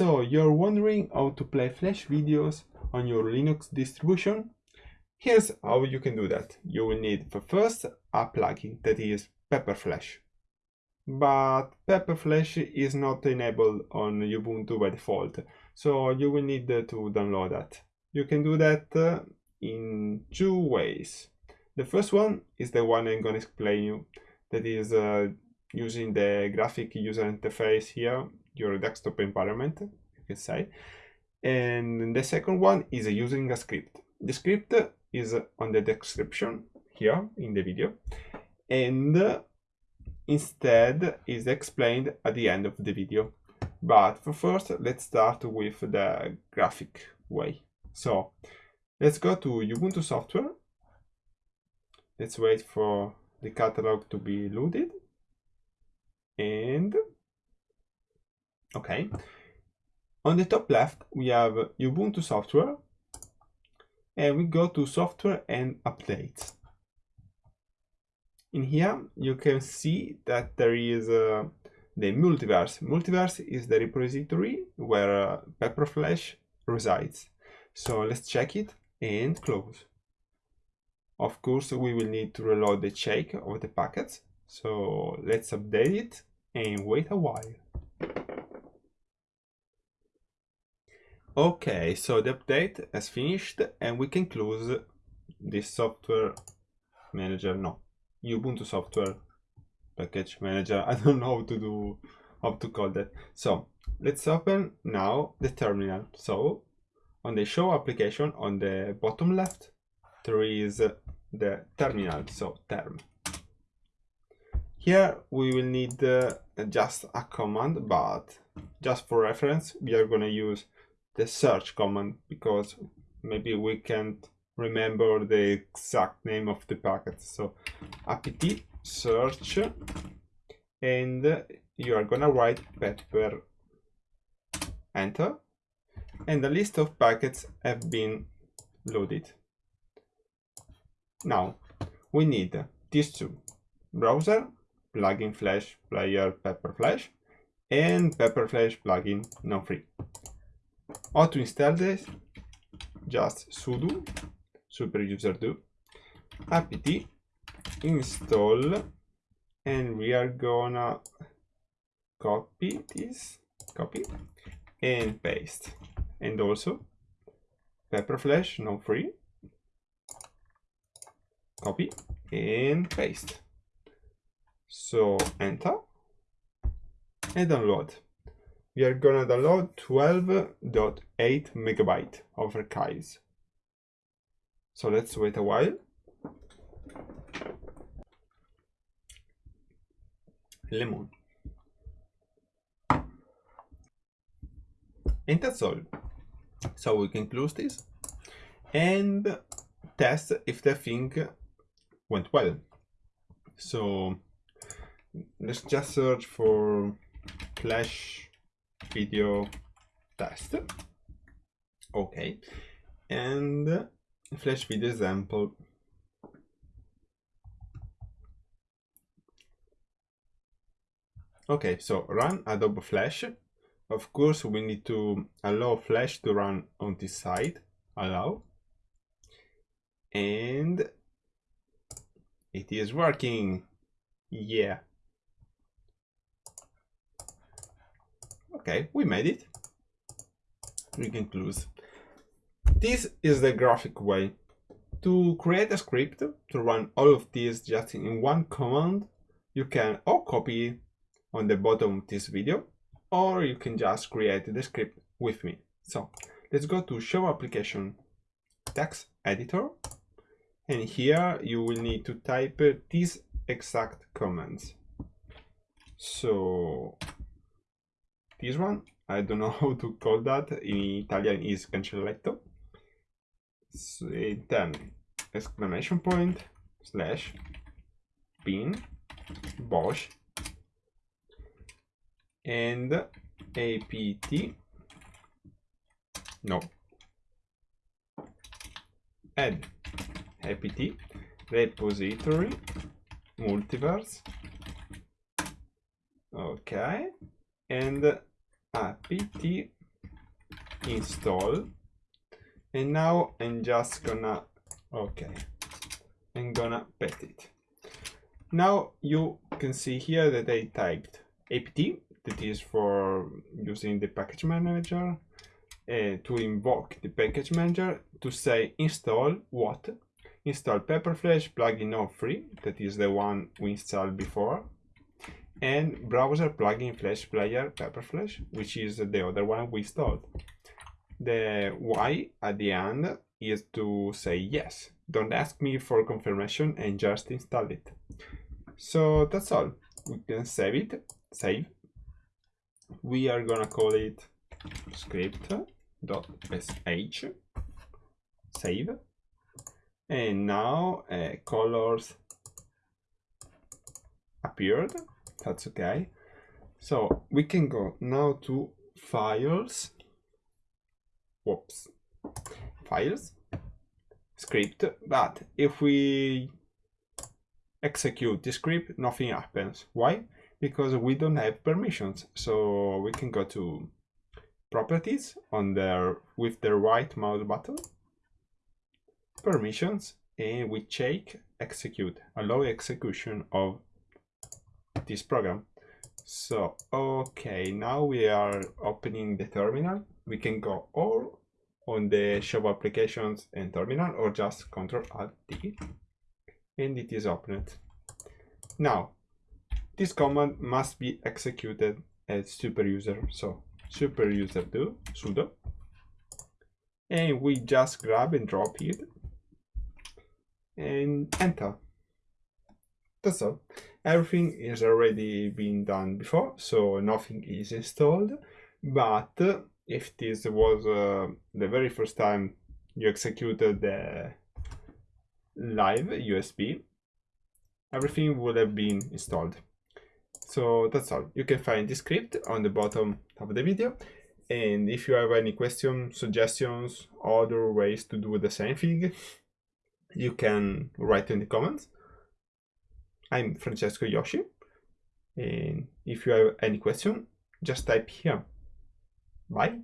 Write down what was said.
So you're wondering how to play Flash videos on your Linux distribution? Here's how you can do that. You will need for first a plugin that is Pepper Flash. But Pepper Flash is not enabled on Ubuntu by default, so you will need to download that. You can do that uh, in two ways. The first one is the one I'm going to explain you, that is uh, using the graphic user interface here, your desktop environment, you can say. And the second one is using a script. The script is on the description here in the video. And instead is explained at the end of the video. But for first, let's start with the graphic way. So let's go to Ubuntu software. Let's wait for the catalog to be loaded. And okay. On the top left, we have Ubuntu software and we go to software and updates. In here, you can see that there is uh, the multiverse. Multiverse is the repository where uh, Pepperflash resides. So let's check it and close. Of course, we will need to reload the check of the packets. So let's update it and wait a while. Okay, so the update has finished and we can close this software manager. No, Ubuntu software package manager. I don't know how to do, how to call that. So let's open now the terminal. So on the show application on the bottom left, there is the terminal, so term. Here we will need uh, just a command, but just for reference, we are going to use the search command because maybe we can't remember the exact name of the packet. So apt search and you are gonna write pepper enter and the list of packets have been loaded. Now we need these two browser plugin flash player pepper flash and pepper flash plugin non free. How to install this? Just sudo super user do apt install and we are gonna copy this copy and paste and also pepper flash non free copy and paste so enter and download we are gonna download 12.8 megabyte of archives so let's wait a while. Lemon. And that's all. So we can close this and test if the thing went well. So let's just search for flash video test. Okay. And flash video example okay so run adobe flash. Of course we need to allow flash to run on this side. Allow. And it is working. Yeah okay we made it we can close this is the graphic way. To create a script to run all of these just in one command, you can or copy on the bottom of this video, or you can just create the script with me. So let's go to show application text editor. And here you will need to type these exact commands. So this one, I don't know how to call that, in Italian is cancelletto. Eh, then exclamation point slash bin bash and apt no. Add. Apt repository. Multiverse. Okay. And apt install. And now I'm just gonna okay I'm gonna pet it. Now you can see here that I typed apt that is for using the package manager uh, to invoke the package manager to say install what? Install pepperflash plugin of free that is the one we installed before and browser plugin flash player pepperflash which is the other one we installed the y at the end is to say yes. Don't ask me for confirmation and just install it. So that's all. We can save it. Save. We are gonna call it script.sh save. And now uh, colors appeared that's okay. So we can go now to files. Whoops. Files. Script. But if we execute the script nothing happens. Why? Because we don't have permissions. So we can go to properties on there with the right mouse button. Permissions. And we check execute. Allow execution of this program. So okay now we are opening the terminal. We can go all on the show applications and terminal or just control alt d and it is opened. Now this command must be executed as super user. So super user do sudo. And we just grab and drop it and enter that's all. Everything is already been done before so nothing is installed. But if this was uh, the very first time you executed the live USB everything would have been installed. So that's all. You can find the script on the bottom of the video. And if you have any questions suggestions other ways to do the same thing you can write in the comments. I'm Francesco Yoshi, and if you have any question, just type here. Bye.